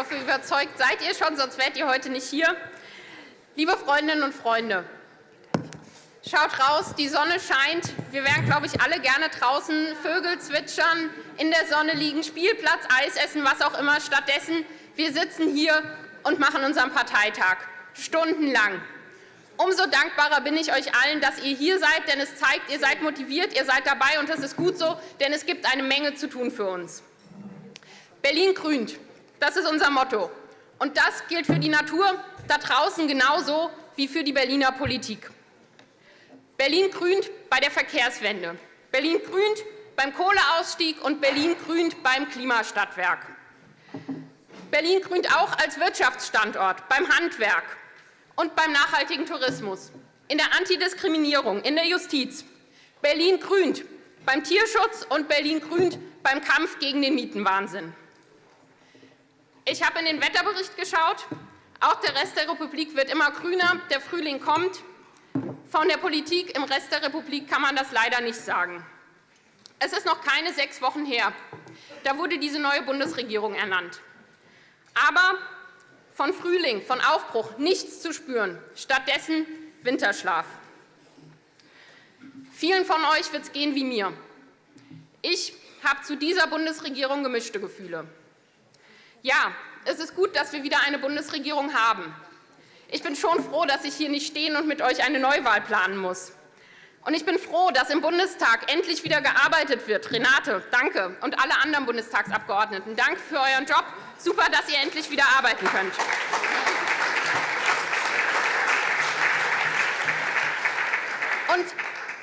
hoffe, überzeugt seid ihr schon, sonst wärt ihr heute nicht hier. Liebe Freundinnen und Freunde, schaut raus, die Sonne scheint. Wir wären, glaube ich, alle gerne draußen, Vögel zwitschern, in der Sonne liegen, Spielplatz, Eis essen, was auch immer. Stattdessen, wir sitzen hier und machen unseren Parteitag, stundenlang. Umso dankbarer bin ich euch allen, dass ihr hier seid, denn es zeigt, ihr seid motiviert, ihr seid dabei, und das ist gut so, denn es gibt eine Menge zu tun für uns. Berlin grünt, das ist unser Motto. Und das gilt für die Natur da draußen genauso wie für die Berliner Politik. Berlin grünt bei der Verkehrswende. Berlin grünt beim Kohleausstieg und Berlin grünt beim Klimastadtwerk. Berlin grünt auch als Wirtschaftsstandort beim Handwerk und beim nachhaltigen Tourismus, in der Antidiskriminierung, in der Justiz. Berlin grünt beim Tierschutz und Berlin grünt beim Kampf gegen den Mietenwahnsinn. Ich habe in den Wetterbericht geschaut. Auch der Rest der Republik wird immer grüner. Der Frühling kommt. Von der Politik im Rest der Republik kann man das leider nicht sagen. Es ist noch keine sechs Wochen her. Da wurde diese neue Bundesregierung ernannt. Aber von Frühling, von Aufbruch nichts zu spüren. Stattdessen Winterschlaf. Vielen von euch wird es gehen wie mir. Ich habe zu dieser Bundesregierung gemischte Gefühle. Ja, es ist gut, dass wir wieder eine Bundesregierung haben. Ich bin schon froh, dass ich hier nicht stehen und mit euch eine Neuwahl planen muss. Und ich bin froh, dass im Bundestag endlich wieder gearbeitet wird. Renate, danke. Und alle anderen Bundestagsabgeordneten, danke für euren Job. Super, dass ihr endlich wieder arbeiten könnt. Und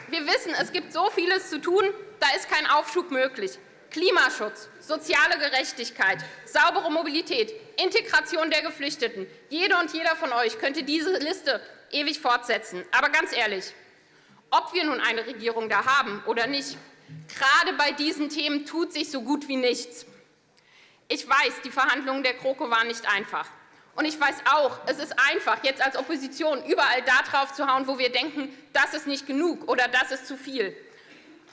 wir wissen, es gibt so vieles zu tun, da ist kein Aufschub möglich. Klimaschutz, soziale Gerechtigkeit, saubere Mobilität, Integration der Geflüchteten. Jede und jeder von euch könnte diese Liste ewig fortsetzen. Aber ganz ehrlich, ob wir nun eine Regierung da haben oder nicht, gerade bei diesen Themen tut sich so gut wie nichts. Ich weiß, die Verhandlungen der GroKo waren nicht einfach. Und ich weiß auch, es ist einfach, jetzt als Opposition überall da drauf zu hauen, wo wir denken, das ist nicht genug oder das ist zu viel.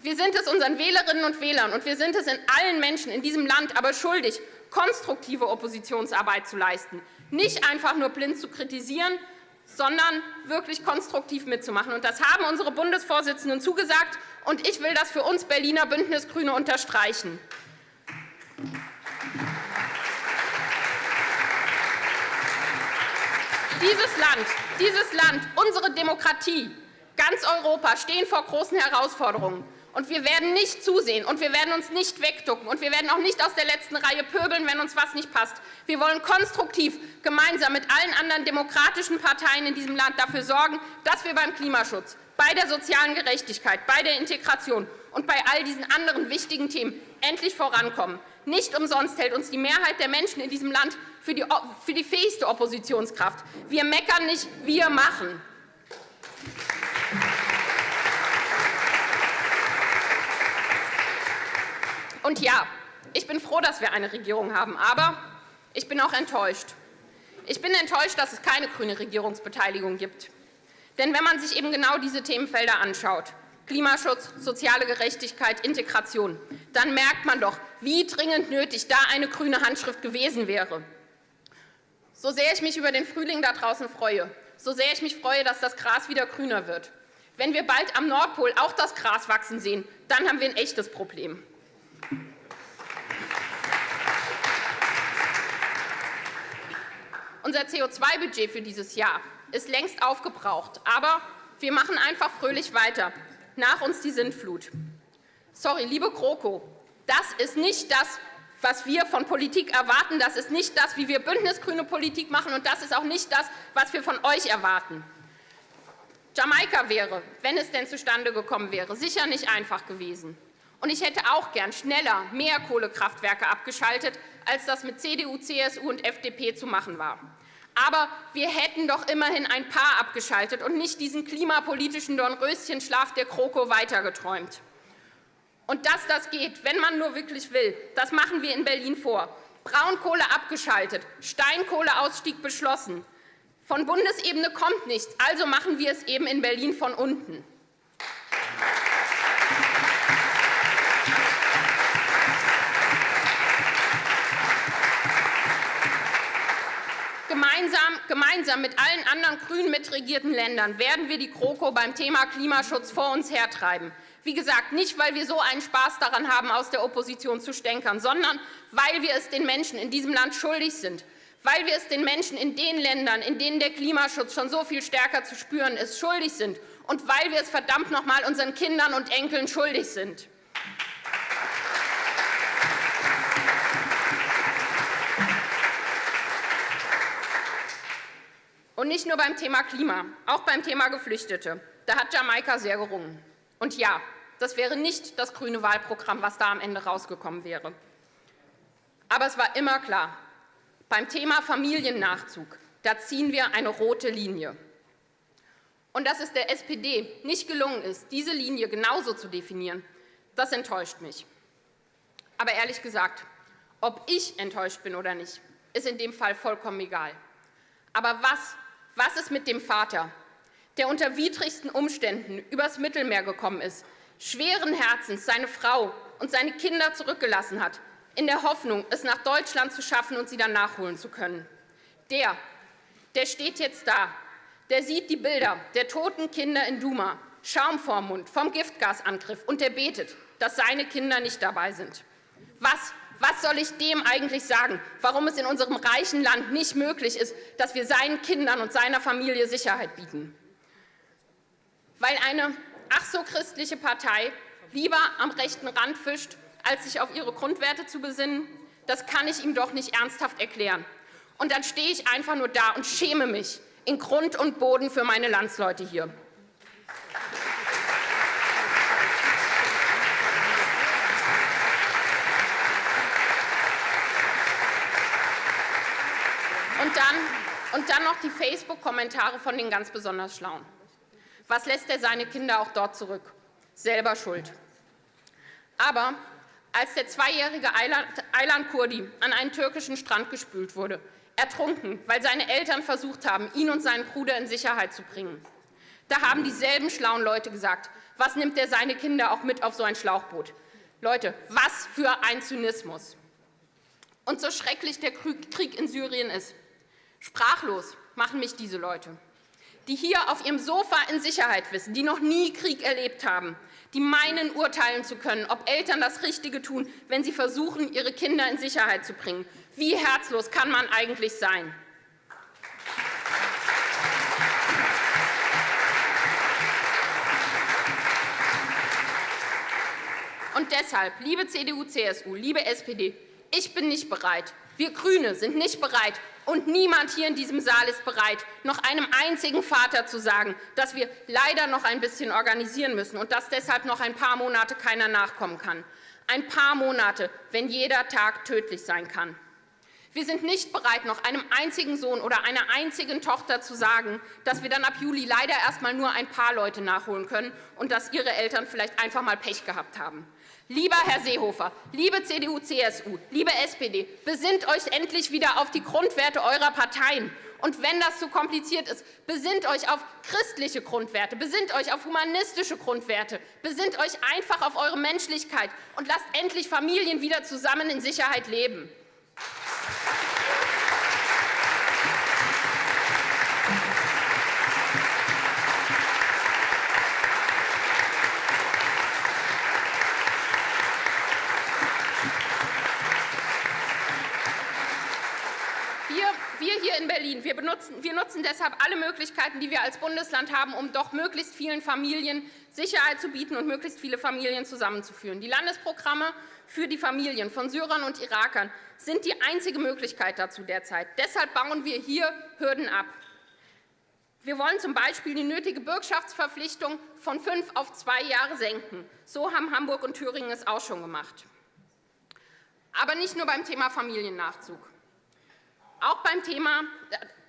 Wir sind es unseren Wählerinnen und Wählern und wir sind es in allen Menschen in diesem Land aber schuldig, konstruktive Oppositionsarbeit zu leisten. Nicht einfach nur blind zu kritisieren, sondern wirklich konstruktiv mitzumachen. Und das haben unsere Bundesvorsitzenden zugesagt, und ich will das für uns Berliner Bündnisgrüne unterstreichen. Dieses Land, dieses Land, unsere Demokratie, ganz Europa stehen vor großen Herausforderungen. Und wir werden nicht zusehen und wir werden uns nicht wegducken und wir werden auch nicht aus der letzten Reihe pöbeln, wenn uns was nicht passt. Wir wollen konstruktiv gemeinsam mit allen anderen demokratischen Parteien in diesem Land dafür sorgen, dass wir beim Klimaschutz, bei der sozialen Gerechtigkeit, bei der Integration und bei all diesen anderen wichtigen Themen endlich vorankommen. Nicht umsonst hält uns die Mehrheit der Menschen in diesem Land für die, für die fähigste Oppositionskraft. Wir meckern nicht, wir machen. Und ja, ich bin froh, dass wir eine Regierung haben, aber ich bin auch enttäuscht. Ich bin enttäuscht, dass es keine grüne Regierungsbeteiligung gibt. Denn wenn man sich eben genau diese Themenfelder anschaut, Klimaschutz, soziale Gerechtigkeit, Integration, dann merkt man doch, wie dringend nötig da eine grüne Handschrift gewesen wäre. So sehr ich mich über den Frühling da draußen freue, so sehr ich mich freue, dass das Gras wieder grüner wird. Wenn wir bald am Nordpol auch das Gras wachsen sehen, dann haben wir ein echtes Problem. Unser CO2-Budget für dieses Jahr ist längst aufgebraucht, aber wir machen einfach fröhlich weiter. Nach uns die Sintflut. Sorry, liebe GroKo, das ist nicht das, was wir von Politik erwarten. Das ist nicht das, wie wir bündnisgrüne Politik machen, und das ist auch nicht das, was wir von euch erwarten. Jamaika wäre, wenn es denn zustande gekommen wäre, sicher nicht einfach gewesen. Und ich hätte auch gern schneller mehr Kohlekraftwerke abgeschaltet, als das mit CDU, CSU und FDP zu machen war. Aber wir hätten doch immerhin ein paar abgeschaltet und nicht diesen klimapolitischen Dornröschenschlaf der GroKo weitergeträumt. Und dass das geht, wenn man nur wirklich will, das machen wir in Berlin vor. Braunkohle abgeschaltet, Steinkohleausstieg beschlossen. Von Bundesebene kommt nichts, also machen wir es eben in Berlin von unten. Gemeinsam mit allen anderen grün mitregierten Ländern werden wir die GroKo beim Thema Klimaschutz vor uns hertreiben. Wie gesagt, nicht, weil wir so einen Spaß daran haben, aus der Opposition zu stänkern, sondern weil wir es den Menschen in diesem Land schuldig sind, weil wir es den Menschen in den Ländern, in denen der Klimaschutz schon so viel stärker zu spüren ist, schuldig sind und weil wir es verdammt noch mal unseren Kindern und Enkeln schuldig sind. Und nicht nur beim Thema Klima, auch beim Thema Geflüchtete. Da hat Jamaika sehr gerungen. Und ja, das wäre nicht das grüne Wahlprogramm, was da am Ende rausgekommen wäre. Aber es war immer klar, beim Thema Familiennachzug, da ziehen wir eine rote Linie. Und dass es der SPD nicht gelungen ist, diese Linie genauso zu definieren, das enttäuscht mich. Aber ehrlich gesagt, ob ich enttäuscht bin oder nicht, ist in dem Fall vollkommen egal. Aber was was ist mit dem Vater, der unter widrigsten Umständen übers Mittelmeer gekommen ist, schweren Herzens seine Frau und seine Kinder zurückgelassen hat, in der Hoffnung, es nach Deutschland zu schaffen und sie dann nachholen zu können? Der, der steht jetzt da, der sieht die Bilder der toten Kinder in Duma, Schaum vorm Mund, vom Giftgasangriff, und der betet, dass seine Kinder nicht dabei sind. Was was soll ich dem eigentlich sagen, warum es in unserem reichen Land nicht möglich ist, dass wir seinen Kindern und seiner Familie Sicherheit bieten? Weil eine ach so christliche Partei lieber am rechten Rand fischt, als sich auf ihre Grundwerte zu besinnen, das kann ich ihm doch nicht ernsthaft erklären. Und dann stehe ich einfach nur da und schäme mich in Grund und Boden für meine Landsleute hier. Dann, und dann noch die Facebook-Kommentare von den ganz besonders Schlauen. Was lässt er seine Kinder auch dort zurück? Selber schuld. Aber als der zweijährige Aylan Kurdi an einen türkischen Strand gespült wurde, ertrunken, weil seine Eltern versucht haben, ihn und seinen Bruder in Sicherheit zu bringen, da haben dieselben schlauen Leute gesagt, was nimmt er seine Kinder auch mit auf so ein Schlauchboot? Leute, was für ein Zynismus. Und so schrecklich der Krieg in Syrien ist, Sprachlos machen mich diese Leute, die hier auf ihrem Sofa in Sicherheit wissen, die noch nie Krieg erlebt haben, die meinen, urteilen zu können, ob Eltern das Richtige tun, wenn sie versuchen, ihre Kinder in Sicherheit zu bringen. Wie herzlos kann man eigentlich sein? Und deshalb, liebe CDU, CSU, liebe SPD, ich bin nicht bereit, wir GRÜNE sind nicht bereit, und niemand hier in diesem Saal ist bereit, noch einem einzigen Vater zu sagen, dass wir leider noch ein bisschen organisieren müssen und dass deshalb noch ein paar Monate keiner nachkommen kann. Ein paar Monate, wenn jeder Tag tödlich sein kann. Wir sind nicht bereit, noch einem einzigen Sohn oder einer einzigen Tochter zu sagen, dass wir dann ab Juli leider erst einmal nur ein paar Leute nachholen können und dass ihre Eltern vielleicht einfach mal Pech gehabt haben. Lieber Herr Seehofer, liebe CDU, CSU, liebe SPD, besinnt euch endlich wieder auf die Grundwerte eurer Parteien. Und wenn das zu kompliziert ist, besinnt euch auf christliche Grundwerte, besinnt euch auf humanistische Grundwerte, besinnt euch einfach auf eure Menschlichkeit und lasst endlich Familien wieder zusammen in Sicherheit leben. hier in Berlin, wir, nutzen deshalb alle Möglichkeiten, die wir als Bundesland haben, um doch möglichst vielen Familien Sicherheit zu bieten und möglichst viele Familien zusammenzuführen. Die Landesprogramme für die Familien von Syrern und Irakern sind die einzige Möglichkeit dazu derzeit. Deshalb bauen wir hier Hürden ab. Wir wollen z. B. die nötige Bürgschaftsverpflichtung von fünf auf zwei Jahre senken. So haben Hamburg und Thüringen es auch schon gemacht. Aber nicht nur beim Thema Familiennachzug. Auch beim Thema,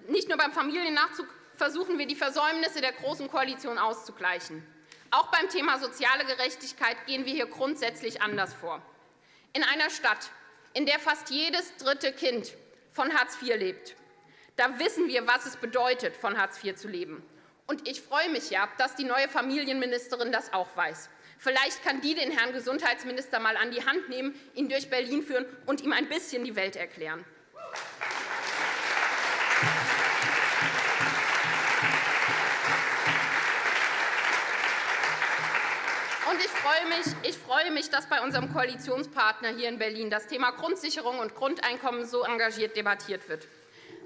nicht nur beim Familiennachzug versuchen wir, die Versäumnisse der Großen Koalition auszugleichen. Auch beim Thema soziale Gerechtigkeit gehen wir hier grundsätzlich anders vor. In einer Stadt, in der fast jedes dritte Kind von Hartz IV lebt, da wissen wir, was es bedeutet, von Hartz IV zu leben. Und ich freue mich ja, dass die neue Familienministerin das auch weiß. Vielleicht kann die den Herrn Gesundheitsminister mal an die Hand nehmen, ihn durch Berlin führen und ihm ein bisschen die Welt erklären. Freue, mich, ich freue mich, dass bei unserem Koalitionspartner hier in Berlin das Thema Grundsicherung und Grundeinkommen so engagiert debattiert wird.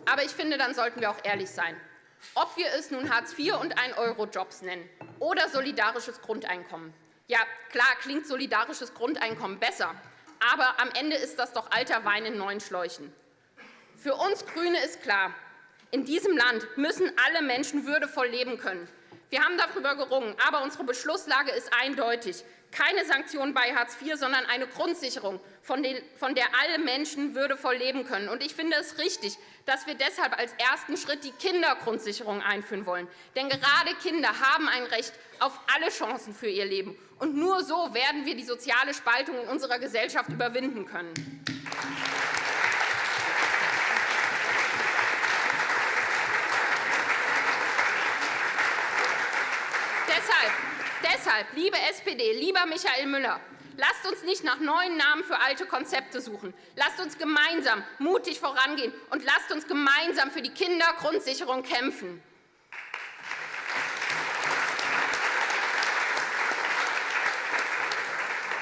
Aber ich finde, dann sollten wir auch ehrlich sein. Ob wir es nun Hartz IV und 1-Euro-Jobs nennen oder solidarisches Grundeinkommen. Ja, klar klingt solidarisches Grundeinkommen besser, aber am Ende ist das doch alter Wein in neuen Schläuchen. Für uns GRÜNE ist klar, in diesem Land müssen alle Menschen würdevoll leben können. Wir haben darüber gerungen, aber unsere Beschlusslage ist eindeutig. Keine Sanktionen bei Hartz IV, sondern eine Grundsicherung, von der alle Menschen würdevoll leben können. Und ich finde es richtig, dass wir deshalb als ersten Schritt die Kindergrundsicherung einführen wollen. Denn gerade Kinder haben ein Recht auf alle Chancen für ihr Leben. Und nur so werden wir die soziale Spaltung in unserer Gesellschaft überwinden können. Deshalb, deshalb, liebe SPD, lieber Michael Müller, lasst uns nicht nach neuen Namen für alte Konzepte suchen. Lasst uns gemeinsam mutig vorangehen und lasst uns gemeinsam für die Kindergrundsicherung kämpfen.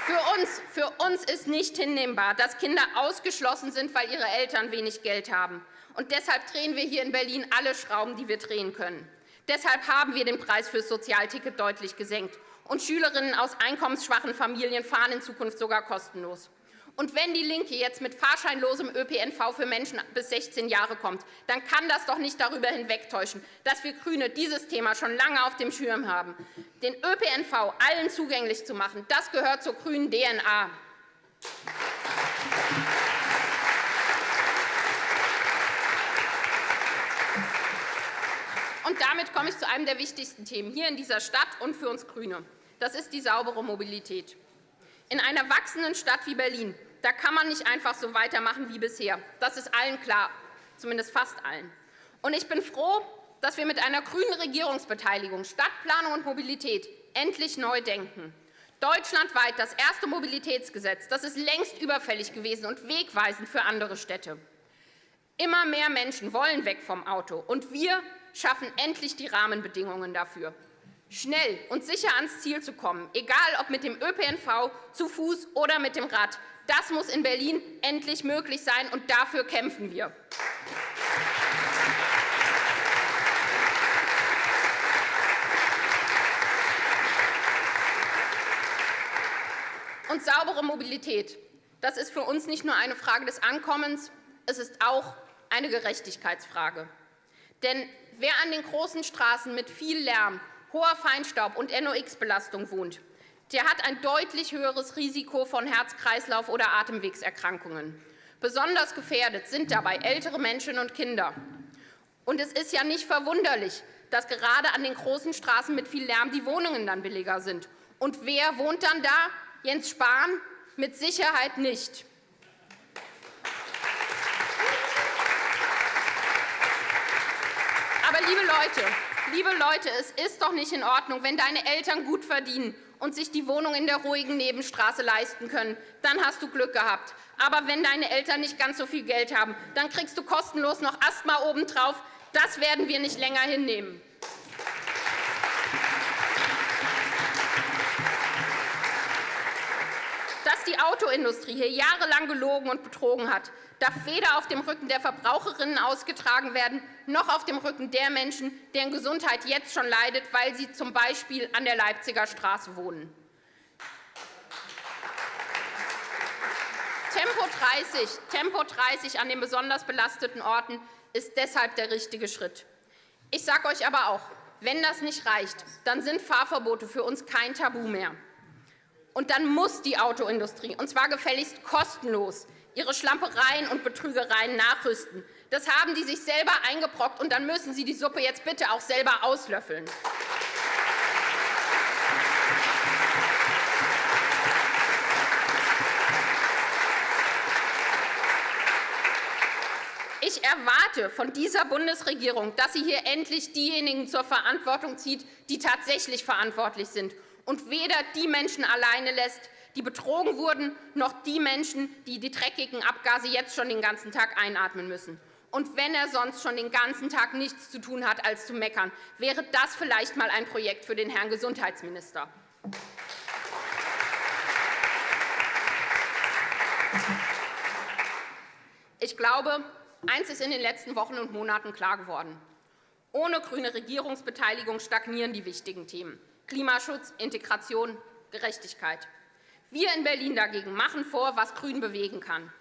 Für uns, für uns ist nicht hinnehmbar, dass Kinder ausgeschlossen sind, weil ihre Eltern wenig Geld haben. Und deshalb drehen wir hier in Berlin alle Schrauben, die wir drehen können. Deshalb haben wir den Preis für das Sozialticket deutlich gesenkt. Und Schülerinnen aus einkommensschwachen Familien fahren in Zukunft sogar kostenlos. Und wenn DIE LINKE jetzt mit fahrscheinlosem ÖPNV für Menschen bis 16 Jahre kommt, dann kann das doch nicht darüber hinwegtäuschen, dass wir GRÜNE dieses Thema schon lange auf dem Schirm haben. Den ÖPNV allen zugänglich zu machen, das gehört zur grünen DNA. Und damit komme ich zu einem der wichtigsten Themen hier in dieser Stadt und für uns GRÜNE. Das ist die saubere Mobilität. In einer wachsenden Stadt wie Berlin da kann man nicht einfach so weitermachen wie bisher. Das ist allen klar, zumindest fast allen. Und ich bin froh, dass wir mit einer grünen Regierungsbeteiligung Stadtplanung und Mobilität endlich neu denken. Deutschlandweit das erste Mobilitätsgesetz, das ist längst überfällig gewesen und wegweisend für andere Städte. Immer mehr Menschen wollen weg vom Auto, und wir schaffen endlich die Rahmenbedingungen dafür. Schnell und sicher ans Ziel zu kommen, egal ob mit dem ÖPNV, zu Fuß oder mit dem Rad, das muss in Berlin endlich möglich sein, und dafür kämpfen wir. Und saubere Mobilität, das ist für uns nicht nur eine Frage des Ankommens, es ist auch eine Gerechtigkeitsfrage. Denn wer an den großen Straßen mit viel Lärm, hoher Feinstaub und NOx-Belastung wohnt, der hat ein deutlich höheres Risiko von Herz-Kreislauf- oder Atemwegserkrankungen. Besonders gefährdet sind dabei ältere Menschen und Kinder. Und es ist ja nicht verwunderlich, dass gerade an den großen Straßen mit viel Lärm die Wohnungen dann billiger sind. Und wer wohnt dann da? Jens Spahn? Mit Sicherheit nicht. Aber liebe Leute, liebe Leute, es ist doch nicht in Ordnung, wenn deine Eltern gut verdienen und sich die Wohnung in der ruhigen Nebenstraße leisten können. Dann hast du Glück gehabt. Aber wenn deine Eltern nicht ganz so viel Geld haben, dann kriegst du kostenlos noch Asthma obendrauf. Das werden wir nicht länger hinnehmen. Die Autoindustrie hier jahrelang gelogen und betrogen hat, darf weder auf dem Rücken der Verbraucherinnen ausgetragen werden, noch auf dem Rücken der Menschen, deren Gesundheit jetzt schon leidet, weil sie z. B. an der Leipziger Straße wohnen. Tempo 30, Tempo 30 an den besonders belasteten Orten ist deshalb der richtige Schritt. Ich sage euch aber auch, wenn das nicht reicht, dann sind Fahrverbote für uns kein Tabu mehr. Und dann muss die Autoindustrie, und zwar gefälligst kostenlos, ihre Schlampereien und Betrügereien nachrüsten. Das haben die sich selber eingebrockt, und dann müssen sie die Suppe jetzt bitte auch selber auslöffeln. Ich erwarte von dieser Bundesregierung, dass sie hier endlich diejenigen zur Verantwortung zieht, die tatsächlich verantwortlich sind und weder die Menschen alleine lässt, die betrogen wurden, noch die Menschen, die die dreckigen Abgase jetzt schon den ganzen Tag einatmen müssen. Und wenn er sonst schon den ganzen Tag nichts zu tun hat, als zu meckern, wäre das vielleicht mal ein Projekt für den Herrn Gesundheitsminister. Ich glaube, eins ist in den letzten Wochen und Monaten klar geworden. Ohne grüne Regierungsbeteiligung stagnieren die wichtigen Themen. Klimaschutz, Integration, Gerechtigkeit. Wir in Berlin dagegen machen vor, was Grün bewegen kann.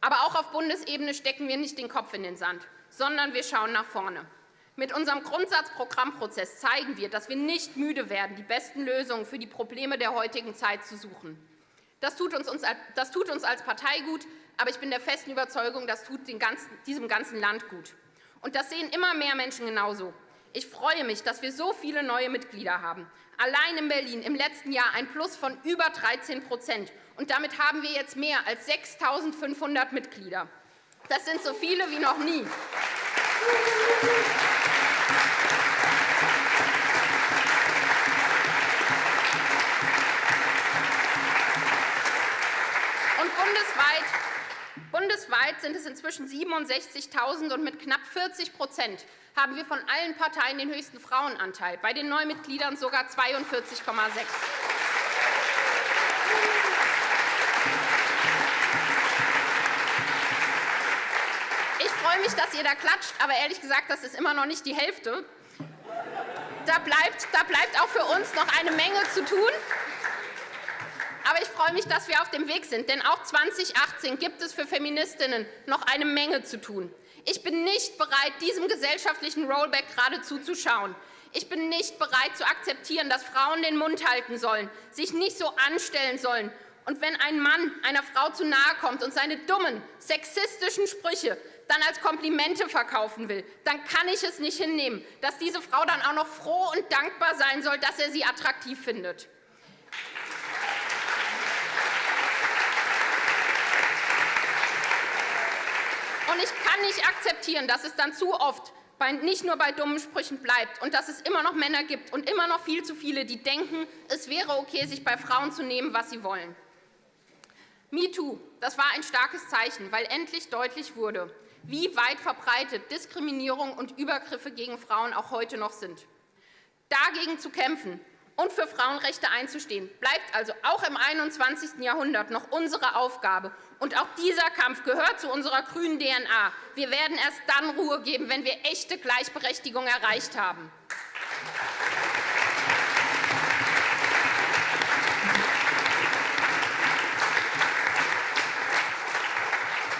Aber auch auf Bundesebene stecken wir nicht den Kopf in den Sand, sondern wir schauen nach vorne. Mit unserem Grundsatzprogrammprozess zeigen wir, dass wir nicht müde werden, die besten Lösungen für die Probleme der heutigen Zeit zu suchen. Das tut uns, das tut uns als Partei gut, aber ich bin der festen Überzeugung, das tut ganzen, diesem ganzen Land gut. Und das sehen immer mehr Menschen genauso. Ich freue mich, dass wir so viele neue Mitglieder haben. Allein in Berlin im letzten Jahr ein Plus von über 13 Und damit haben wir jetzt mehr als 6.500 Mitglieder. Das sind so viele wie noch nie. Und bundesweit sind es inzwischen 67.000 und mit knapp 40 haben wir von allen Parteien den höchsten Frauenanteil, bei den Neumitgliedern sogar 42,6 Ich freue mich, dass ihr da klatscht, aber ehrlich gesagt, das ist immer noch nicht die Hälfte. Da bleibt, da bleibt auch für uns noch eine Menge zu tun. Aber ich freue mich, dass wir auf dem Weg sind, denn auch 2018 gibt es für Feministinnen noch eine Menge zu tun. Ich bin nicht bereit, diesem gesellschaftlichen Rollback gerade zuzuschauen. Ich bin nicht bereit zu akzeptieren, dass Frauen den Mund halten sollen, sich nicht so anstellen sollen. Und wenn ein Mann einer Frau zu nahe kommt und seine dummen, sexistischen Sprüche dann als Komplimente verkaufen will, dann kann ich es nicht hinnehmen, dass diese Frau dann auch noch froh und dankbar sein soll, dass er sie attraktiv findet. Und ich kann nicht akzeptieren, dass es dann zu oft nicht nur bei dummen Sprüchen bleibt und dass es immer noch Männer gibt und immer noch viel zu viele, die denken, es wäre okay, sich bei Frauen zu nehmen, was sie wollen. MeToo, das war ein starkes Zeichen, weil endlich deutlich wurde, wie weit verbreitet Diskriminierung und Übergriffe gegen Frauen auch heute noch sind. Dagegen zu kämpfen und für Frauenrechte einzustehen, bleibt also auch im 21. Jahrhundert noch unsere Aufgabe. Und auch dieser Kampf gehört zu unserer grünen DNA. Wir werden erst dann Ruhe geben, wenn wir echte Gleichberechtigung erreicht haben.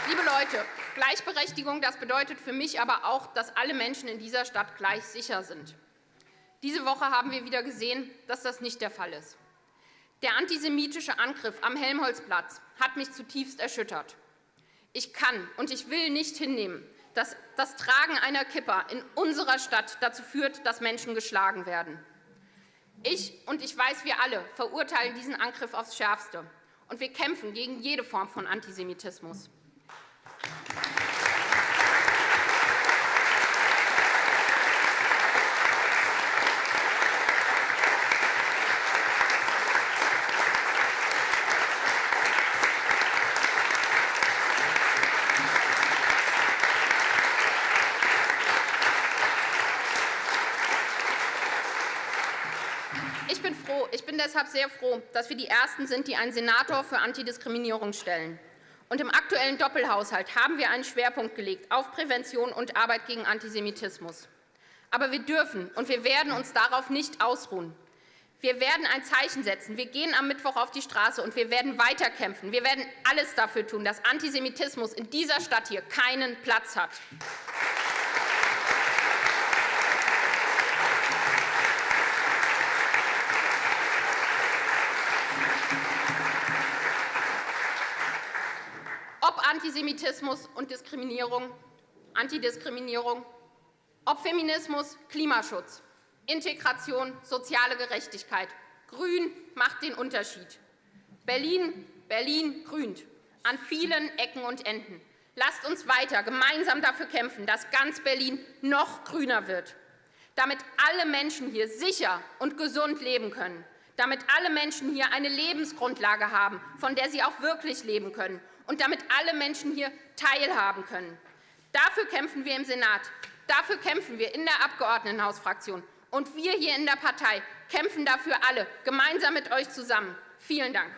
Liebe Leute, Gleichberechtigung das bedeutet für mich aber auch, dass alle Menschen in dieser Stadt gleich sicher sind. Diese Woche haben wir wieder gesehen, dass das nicht der Fall ist. Der antisemitische Angriff am Helmholtzplatz hat mich zutiefst erschüttert. Ich kann und ich will nicht hinnehmen, dass das Tragen einer Kippa in unserer Stadt dazu führt, dass Menschen geschlagen werden. Ich und ich weiß, wir alle verurteilen diesen Angriff aufs Schärfste, und wir kämpfen gegen jede Form von Antisemitismus. Deshalb sehr froh, dass wir die Ersten sind, die einen Senator für Antidiskriminierung stellen. Und im aktuellen Doppelhaushalt haben wir einen Schwerpunkt gelegt auf Prävention und Arbeit gegen Antisemitismus. Aber wir dürfen und wir werden uns darauf nicht ausruhen. Wir werden ein Zeichen setzen. Wir gehen am Mittwoch auf die Straße, und wir werden weiterkämpfen. Wir werden alles dafür tun, dass Antisemitismus in dieser Stadt hier keinen Platz hat. Antisemitismus und Diskriminierung, Antidiskriminierung, ob Feminismus, Klimaschutz, Integration, soziale Gerechtigkeit. Grün macht den Unterschied. Berlin, Berlin grünt an vielen Ecken und Enden. Lasst uns weiter gemeinsam dafür kämpfen, dass ganz Berlin noch grüner wird, damit alle Menschen hier sicher und gesund leben können, damit alle Menschen hier eine Lebensgrundlage haben, von der sie auch wirklich leben können und damit alle Menschen hier teilhaben können. Dafür kämpfen wir im Senat. Dafür kämpfen wir in der Abgeordnetenhausfraktion. Und wir hier in der Partei kämpfen dafür alle, gemeinsam mit euch zusammen. Vielen Dank.